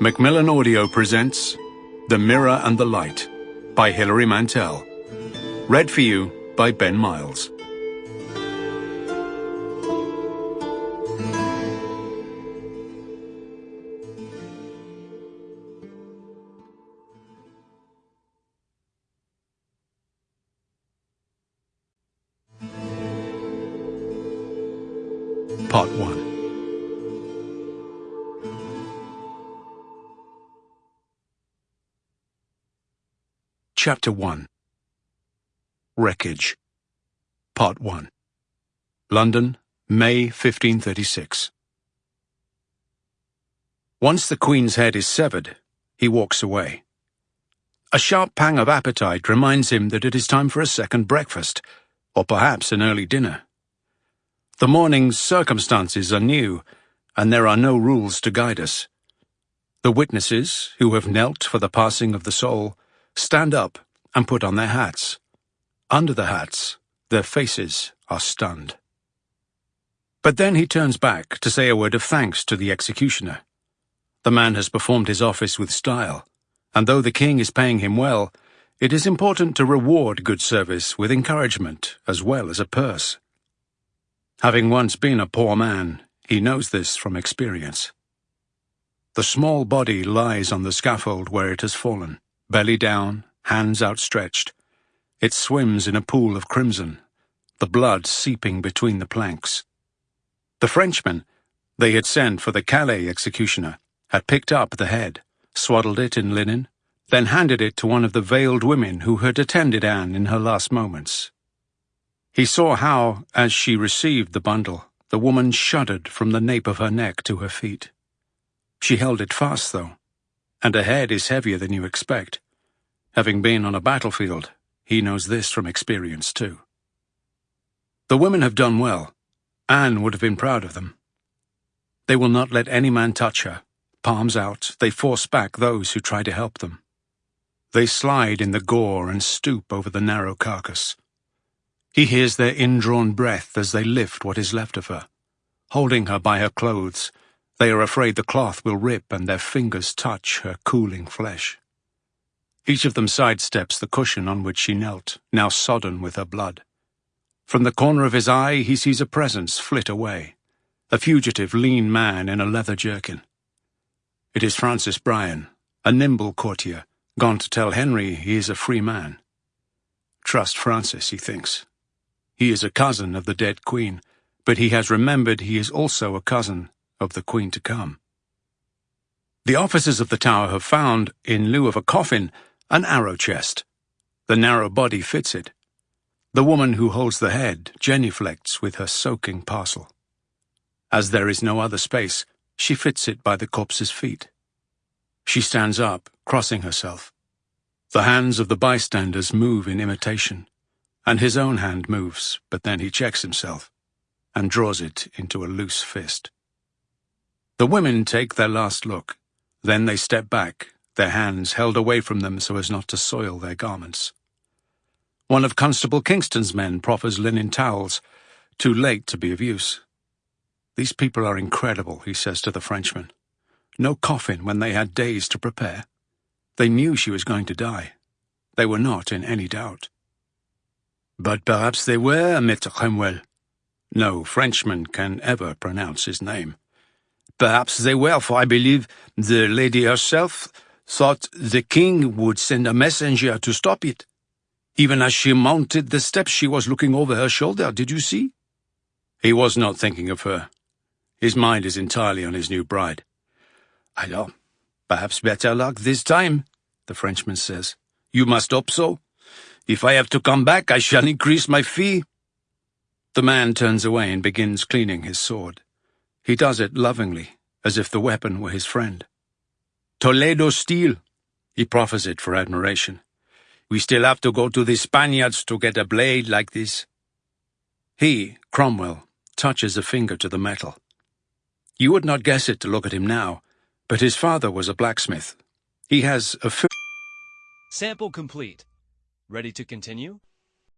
Macmillan Audio presents The Mirror and the Light by Hilary Mantel. Read for you by Ben Miles. Part 1 Chapter 1 Wreckage Part 1 London, May 1536 Once the Queen's head is severed, he walks away. A sharp pang of appetite reminds him that it is time for a second breakfast, or perhaps an early dinner. The morning's circumstances are new, and there are no rules to guide us. The witnesses, who have knelt for the passing of the soul, stand up and put on their hats. Under the hats, their faces are stunned. But then he turns back to say a word of thanks to the executioner. The man has performed his office with style, and though the king is paying him well, it is important to reward good service with encouragement as well as a purse. Having once been a poor man, he knows this from experience. The small body lies on the scaffold where it has fallen belly down, hands outstretched. It swims in a pool of crimson, the blood seeping between the planks. The Frenchman they had sent for the Calais executioner had picked up the head, swaddled it in linen, then handed it to one of the veiled women who had attended Anne in her last moments. He saw how, as she received the bundle, the woman shuddered from the nape of her neck to her feet. She held it fast, though, and a head is heavier than you expect. Having been on a battlefield, he knows this from experience too. The women have done well. Anne would have been proud of them. They will not let any man touch her. Palms out, they force back those who try to help them. They slide in the gore and stoop over the narrow carcass. He hears their indrawn breath as they lift what is left of her. Holding her by her clothes, they are afraid the cloth will rip and their fingers touch her cooling flesh. Each of them sidesteps the cushion on which she knelt, now sodden with her blood. From the corner of his eye he sees a presence flit away, a fugitive lean man in a leather jerkin. It is Francis Bryan, a nimble courtier, gone to tell Henry he is a free man. Trust Francis, he thinks. He is a cousin of the dead queen, but he has remembered he is also a cousin of the queen to come. The officers of the tower have found, in lieu of a coffin, an arrow chest. The narrow body fits it. The woman who holds the head genuflects with her soaking parcel. As there is no other space, she fits it by the corpse's feet. She stands up, crossing herself. The hands of the bystanders move in imitation, and his own hand moves, but then he checks himself and draws it into a loose fist. The women take their last look, then they step back their hands held away from them so as not to soil their garments. One of Constable Kingston's men proffers linen towels, too late to be of use. These people are incredible, he says to the Frenchman. No coffin when they had days to prepare. They knew she was going to die. They were not in any doubt. But perhaps they were, Maitre Cromwell. No Frenchman can ever pronounce his name. Perhaps they were, for I believe the lady herself thought the king would send a messenger to stop it. Even as she mounted the steps, she was looking over her shoulder, did you see? He was not thinking of her. His mind is entirely on his new bride. Alors, perhaps better luck this time, the Frenchman says. You must hope so. If I have to come back, I shall increase my fee. The man turns away and begins cleaning his sword. He does it lovingly, as if the weapon were his friend. Toledo steel. He proffers it for admiration. We still have to go to the Spaniards to get a blade like this. He, Cromwell, touches a finger to the metal. You would not guess it to look at him now, but his father was a blacksmith. He has a Sample complete. Ready to continue?